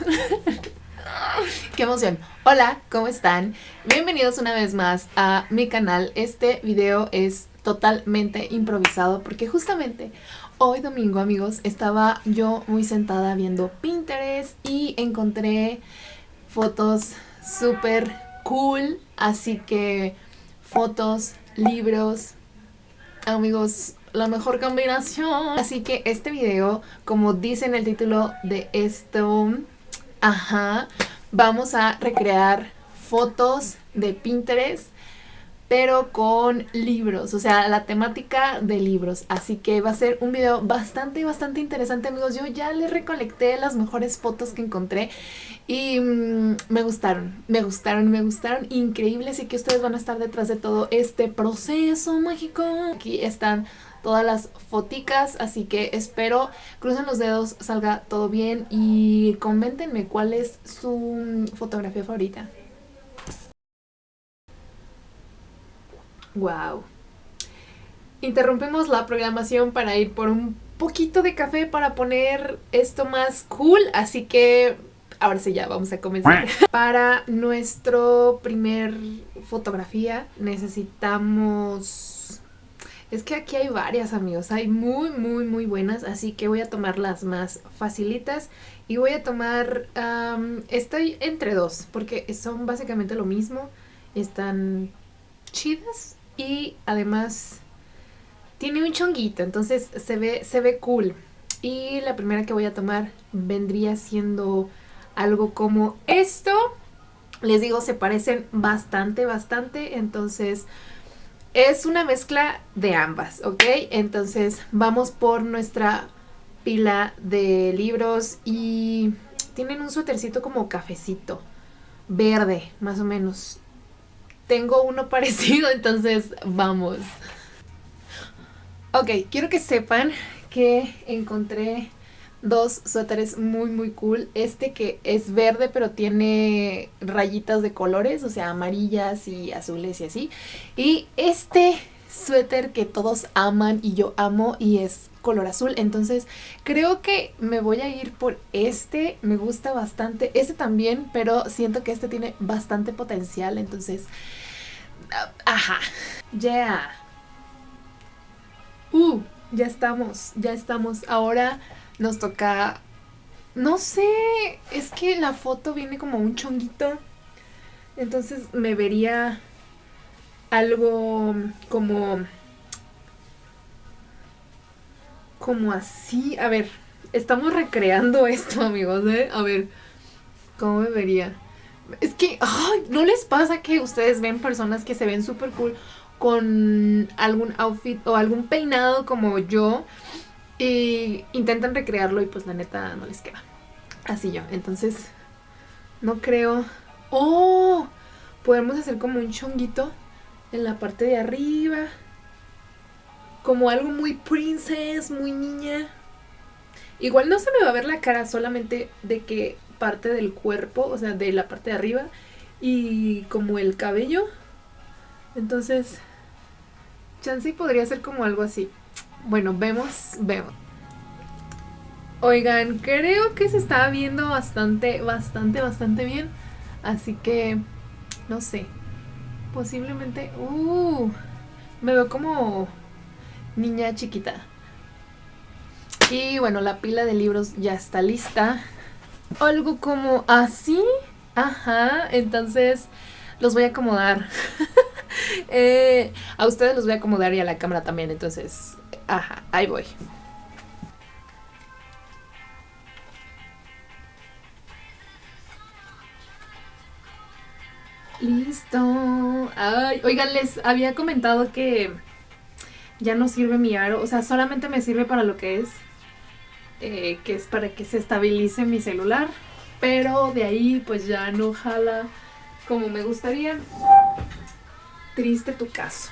¡Qué emoción! Hola, ¿cómo están? Bienvenidos una vez más a mi canal. Este video es totalmente improvisado porque justamente hoy domingo, amigos, estaba yo muy sentada viendo Pinterest y encontré fotos súper cool. Así que fotos, libros, amigos, la mejor combinación. Así que este video, como dice en el título de esto, ajá, vamos a recrear fotos de Pinterest pero con libros, o sea, la temática de libros. Así que va a ser un video bastante, bastante interesante, amigos. Yo ya les recolecté las mejores fotos que encontré y mm, me gustaron, me gustaron, me gustaron. Increíble, así que ustedes van a estar detrás de todo este proceso mágico. Aquí están todas las foticas, así que espero, crucen los dedos, salga todo bien y coméntenme cuál es su fotografía favorita. Wow. Interrumpimos la programación para ir por un poquito de café para poner esto más cool, así que ahora sí ya vamos a comenzar. para nuestro primer fotografía necesitamos... Es que aquí hay varias amigos, hay muy muy muy buenas, así que voy a tomar las más facilitas y voy a tomar... estoy entre dos, porque son básicamente lo mismo, están chidas y además tiene un chonguito, entonces se ve, se ve cool. Y la primera que voy a tomar vendría siendo algo como esto. Les digo, se parecen bastante, bastante, entonces es una mezcla de ambas, ¿ok? Entonces vamos por nuestra pila de libros y tienen un suétercito como cafecito, verde, más o menos tengo uno parecido, entonces vamos. Ok, quiero que sepan que encontré dos suéteres muy muy cool. Este que es verde pero tiene rayitas de colores, o sea, amarillas y azules y así. Y este suéter que todos aman y yo amo y es color azul. Entonces creo que me voy a ir por este. Me gusta bastante. Este también, pero siento que este tiene bastante potencial. Entonces Ajá. Ya. Uh, ya estamos, ya estamos. Ahora nos toca... No sé, es que la foto viene como un chonguito. Entonces me vería algo como... Como así. A ver, estamos recreando esto, amigos, ¿eh? A ver, ¿cómo me vería? Es que, ay, ¿no les pasa que ustedes ven personas que se ven súper cool con algún outfit o algún peinado como yo y intentan recrearlo y pues la neta no les queda? Así yo, entonces no creo... ¡Oh! Podemos hacer como un chonguito en la parte de arriba. Como algo muy princess, muy niña. Igual no se me va a ver la cara solamente de que parte del cuerpo, o sea, de la parte de arriba y como el cabello. Entonces, Chansey podría ser como algo así. Bueno, vemos, vemos. Oigan, creo que se está viendo bastante, bastante, bastante bien. Así que, no sé. Posiblemente... Uh, me veo como niña chiquita. Y bueno, la pila de libros ya está lista algo como así. Ajá, entonces los voy a acomodar. Eh, a ustedes los voy a acomodar y a la cámara también, entonces, ajá, ahí voy. Listo. Ay, oigan, les había comentado que ya no sirve mi aro. O sea, solamente me sirve para lo que es eh, que es para que se estabilice mi celular, pero de ahí pues ya no jala como me gustaría. Triste tu caso.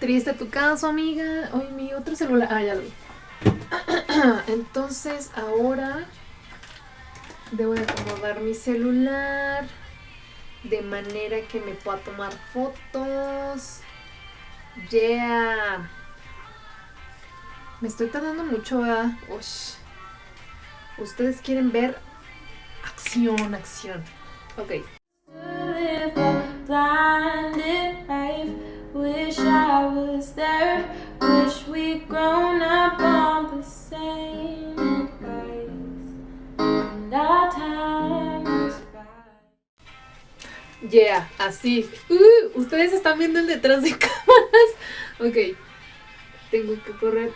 Triste tu caso, amiga. Ay, mi otro celular. Ah, ya lo vi. Entonces ahora debo de acomodar mi celular de manera que me pueda tomar fotos. Yeah. Me estoy tardando mucho, a... Ustedes quieren ver acción, acción. Ok. Yeah, así. Uh, ustedes están viendo el detrás de cámaras. Ok. Tengo que correr.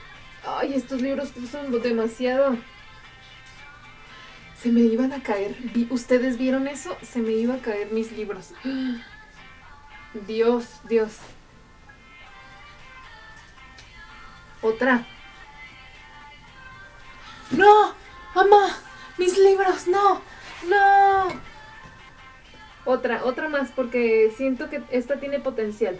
Ay, estos libros son demasiado. Se me iban a caer. ¿Ustedes vieron eso? Se me iban a caer mis libros. Dios, Dios. Otra. ¡No! ¡Mamá! ¡Mis libros! ¡No! ¡No! Otra, otra más porque siento que esta tiene potencial.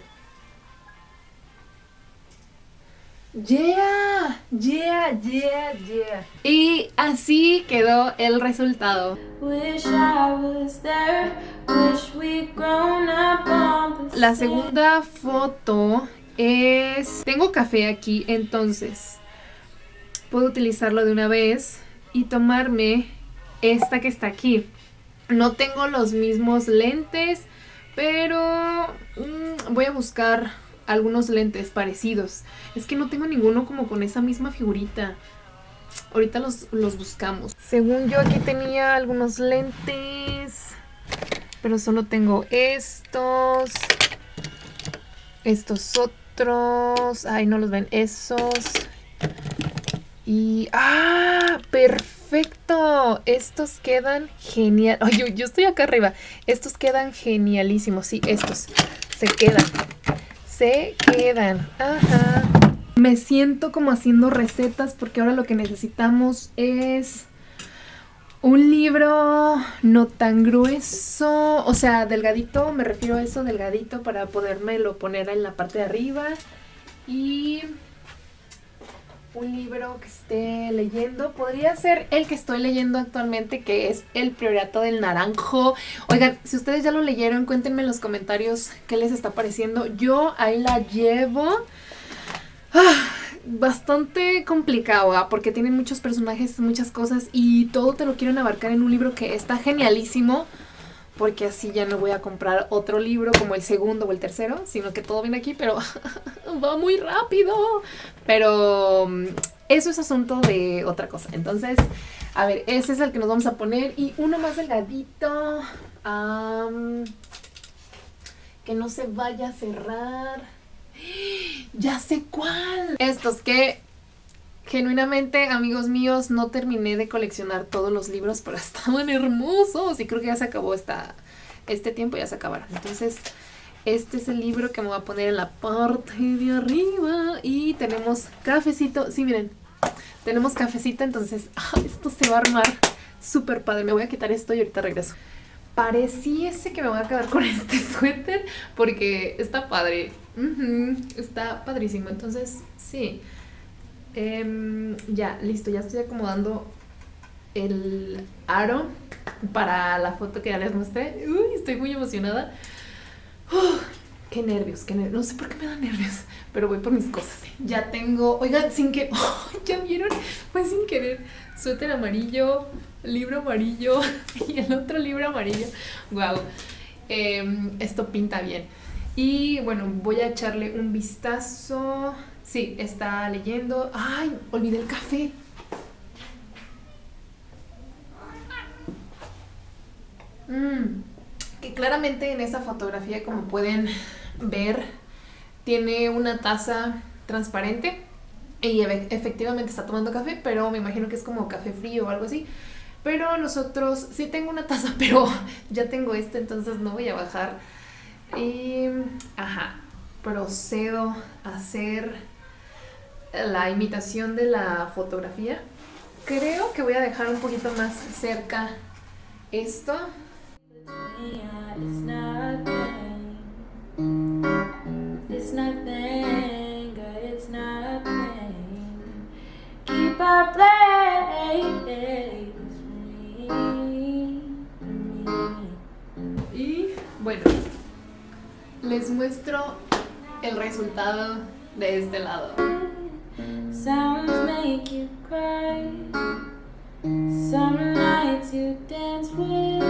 Yeah, yeah, yeah, yeah. Y así quedó el resultado. La segunda foto es... Tengo café aquí, entonces puedo utilizarlo de una vez y tomarme esta que está aquí. No tengo los mismos lentes, pero mm, voy a buscar algunos lentes parecidos. Es que no tengo ninguno como con esa misma figurita. Ahorita los, los buscamos. Según yo aquí tenía algunos lentes, pero solo tengo estos, estos otros, ay no los ven, esos y... ¡Ah! ¡Perfecto! Estos quedan genial. Ay, yo, yo estoy acá arriba. Estos quedan genialísimos. Sí, estos se quedan se quedan. Ajá. Me siento como haciendo recetas porque ahora lo que necesitamos es un libro no tan grueso, o sea, delgadito, me refiero a eso, delgadito para podérmelo poner en la parte de arriba. Y un libro que esté leyendo. Podría ser el que estoy leyendo actualmente, que es El Priorato del Naranjo. Oigan, si ustedes ya lo leyeron, cuéntenme en los comentarios qué les está pareciendo. Yo ahí la llevo. Ah, bastante complicado, ¿ah? porque tiene muchos personajes, muchas cosas y todo te lo quieren abarcar en un libro que está genialísimo porque así ya no voy a comprar otro libro como el segundo o el tercero, sino que todo viene aquí, pero va muy rápido. Pero mm, eso es asunto de otra cosa. Entonces, a ver, ese es el que nos vamos a poner y uno más delgadito. que no se vaya a cerrar. Ya sé cuál. Estos que Genuinamente, amigos míos, no terminé de coleccionar todos los libros, pero estaban hermosos y creo que ya se acabó esta, este tiempo, ya se acabaron. Entonces, este es el libro que me voy a poner en la parte de arriba y tenemos cafecito. Sí, miren, tenemos cafecito, entonces esto se va a armar súper padre. Me voy a quitar esto y ahorita regreso. Pareciese que me voy a quedar con este suéter porque está padre. Está padrísimo, entonces sí. Em, ya, listo, ya estoy acomodando el aro para la foto que ya les mostré. Uy, estoy muy emocionada. qué nervios, qué nervios. No sé por qué me dan nervios, pero voy por mis cosas. Ya tengo, oigan, sin que, ya vieron, fue sin querer. Suéter amarillo, libro amarillo y el otro libro amarillo. Wow, em, esto pinta bien. Y bueno, voy a echarle un vistazo Sí, está leyendo. ¡Ay! Olvidé el café. Mm, que claramente en esa fotografía, como pueden ver, tiene una taza transparente. Y efectivamente está tomando café, pero me imagino que es como café frío o algo así. Pero nosotros, sí tengo una taza, pero ya tengo esta, entonces no voy a bajar. Y, ajá, procedo a hacer la imitación de la fotografía. Creo que voy a dejar un poquito más cerca esto. les muestro el resultado de este lado. Sounds make you cry. Some nights you dance with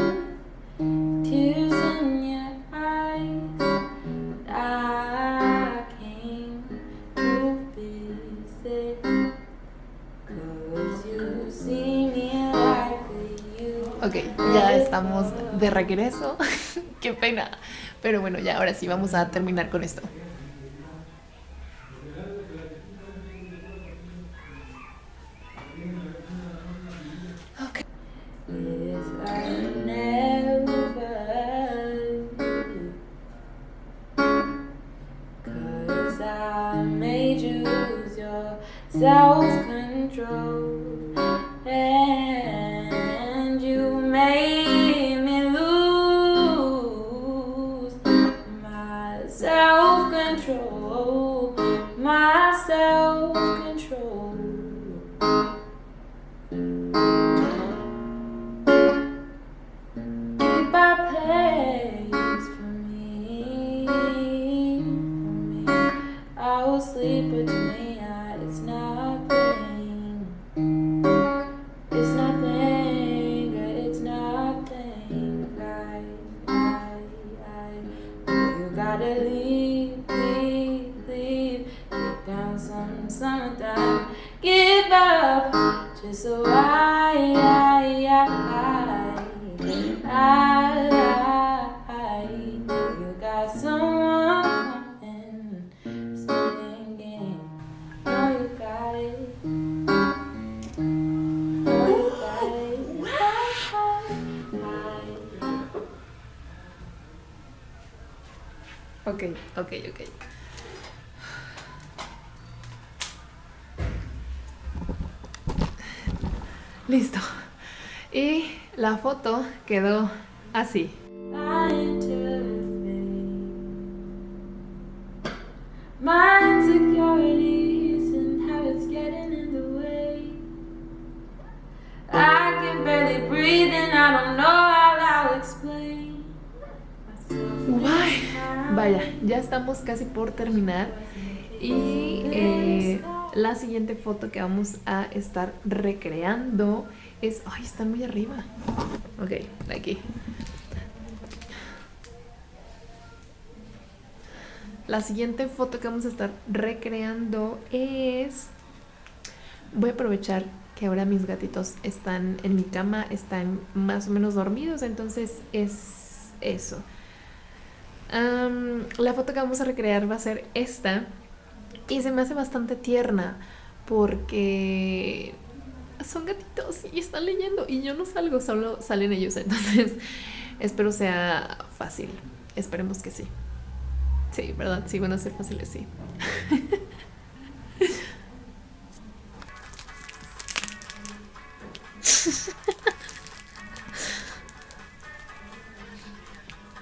tears in your eyes. But I came to visit cause you see me like you. Ok, ya estamos de regreso. Qué pena. Pero bueno, ya ahora sí vamos a terminar con esto. summertime Give up just so I, I, I, I, I, You got someone coming spinning. playing game. Know you got it. Know you got it. I, I, I. Okay, okay, okay. Listo. Y la foto quedó así. Vaya, ya estamos casi por terminar y eh, la siguiente foto que vamos a estar recreando es... ¡Ay, están muy arriba! Ok, aquí. La siguiente foto que vamos a estar recreando es... Voy a aprovechar que ahora mis gatitos están en mi cama, están más o menos dormidos, entonces es eso. la foto que vamos a recrear va a ser esta y se me hace bastante tierna porque son gatitos y están leyendo y yo no salgo, solo salen ellos, entonces espero sea fácil, esperemos que sí. Sí, ¿verdad? Sí, van a ser fáciles, sí.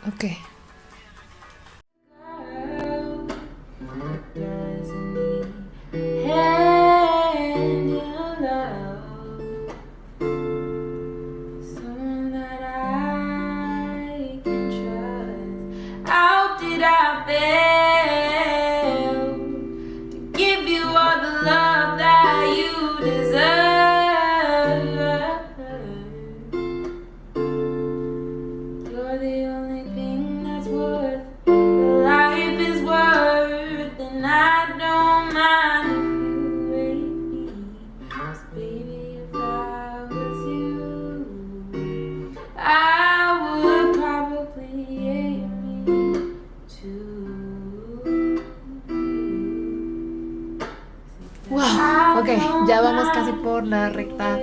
ok. La recta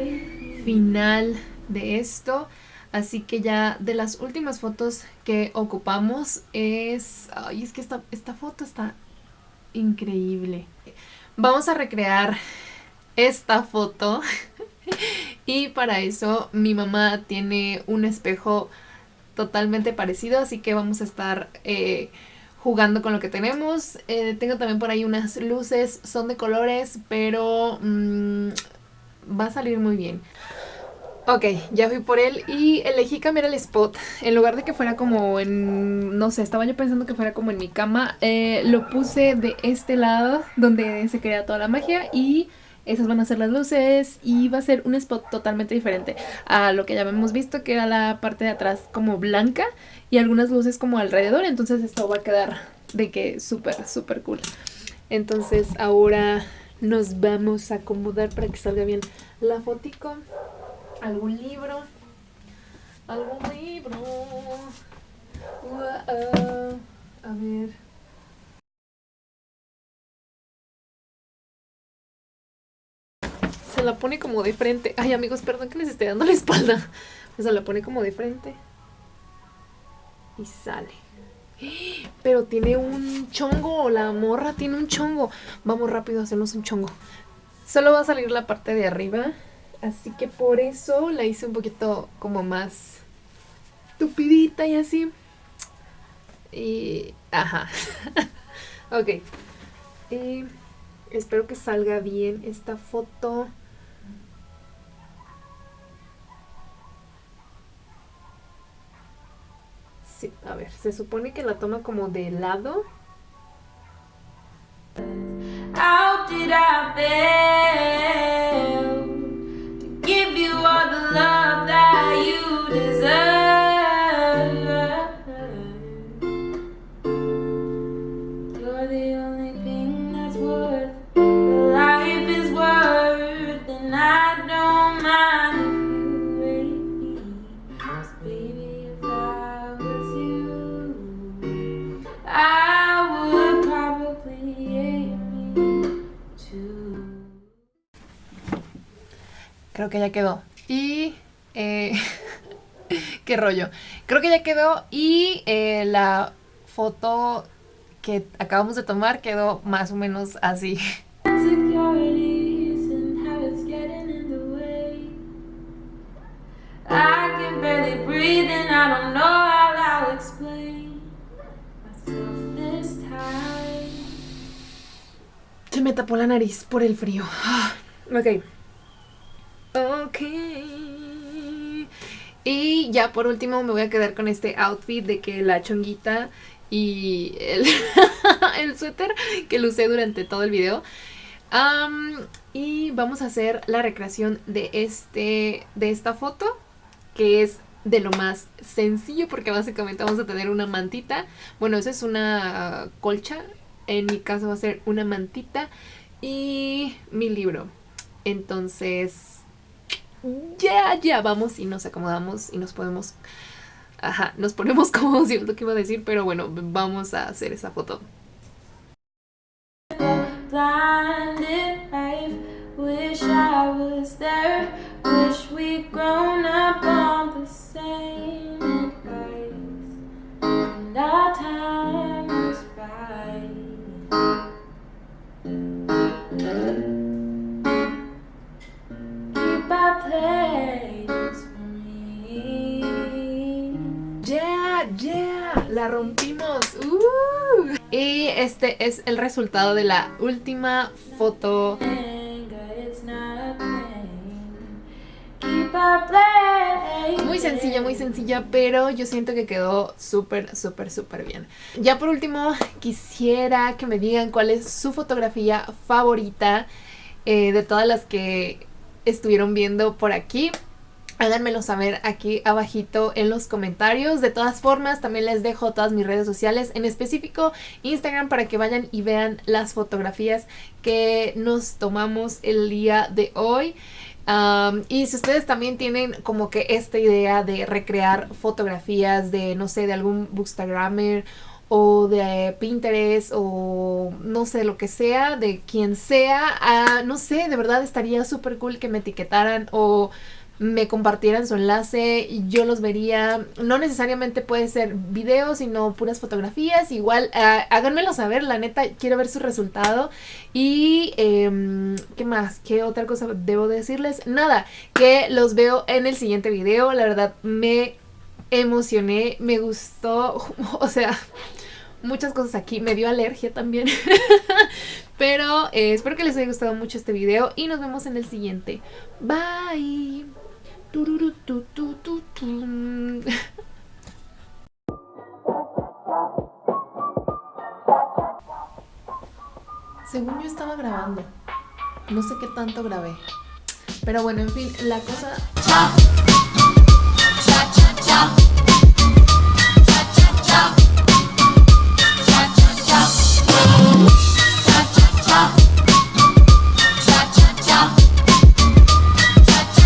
final de esto. Así que ya de las últimas fotos que ocupamos es... Ay, es que esta, esta foto está increíble. Vamos a recrear esta foto. y para eso mi mamá tiene un espejo totalmente parecido. Así que vamos a estar... Eh, jugando con lo que tenemos. Eh, tengo también por ahí unas luces, son de colores, pero mm, va a salir muy bien. Ok, ya fui por él y elegí cambiar el spot. En lugar de que fuera como en... No sé, estaba yo pensando que fuera como en mi cama. Eh, lo puse de este lado donde se crea toda la magia y esas van a ser las luces y va a ser un spot totalmente diferente a lo que ya hemos visto que era la parte de atrás como blanca y algunas luces como alrededor, entonces esto va a quedar de que súper, súper cool. Entonces ahora nos vamos a acomodar para que salga bien la fotico, algún libro. algún libro. a ver. Se la pone como de frente. Ay, amigos, perdón que les esté dando la espalda. Se la pone como de frente. Y sale. Pero tiene un chongo, la morra tiene un chongo. Vamos rápido a un chongo. Solo va a salir la parte de arriba. Así que por eso la hice un poquito como más tupidita y así. Y... Ajá. ok. Y espero que salga bien esta foto. Sí, a ver, se supone que la toma como de lado. Creo que ya quedó. Y... Eh, qué rollo. Creo que ya quedó y eh, la foto que acabamos de tomar quedó más o menos así. Se me tapó la nariz por el frío. Ok. Ok. Y ya por último me voy a quedar con este outfit de que la chonguita y el, suéter que lo usé durante todo el video. Y vamos a hacer la recreación de, este, de esta foto, que es de lo más sencillo porque básicamente vamos a tener una mantita. Bueno, esa es una colcha, en mi caso va a ser una mantita y mi libro. Entonces, ya, ya vamos y nos acomodamos y nos podemos... Ajá, nos ponemos cómodos, es lo que iba a decir, pero bueno, vamos a hacer esa foto. blinded life. Wish I was there. Wish we'd grown up rompimos. Uh. Y este es el resultado de la última foto. Muy sencilla, muy sencilla, pero yo siento que quedó súper, súper, súper bien. Ya por último, quisiera que me digan cuál es su fotografía favorita eh, de todas las que estuvieron viendo por aquí. Háganmelo saber aquí abajito en los comentarios. De todas formas, también les dejo todas mis redes sociales, en específico Instagram, para que vayan y vean las fotografías que nos tomamos el día de hoy. Y si ustedes también tienen como que esta idea de recrear fotografías de, no sé, de algún bookstagrammer o de Pinterest o no sé, lo que sea, de quien sea, ah, no sé, de verdad estaría súper cool que me etiquetaran o me compartieran su enlace yo los vería. No necesariamente puede ser videos, sino puras fotografías. Igual, ah, háganmelo saber, la neta, quiero ver su resultado. Y, em, ¿qué más? ¿Qué otra cosa debo decirles? Nada, que los veo en el siguiente video. La verdad, me emocioné, me gustó, o sea... Muchas cosas aquí, me dio alergia también Pero eh, espero que les haya gustado mucho este video Y nos vemos en el siguiente Bye Según yo estaba grabando. No sé qué tanto grabé. Pero bueno, en fin, la cosa...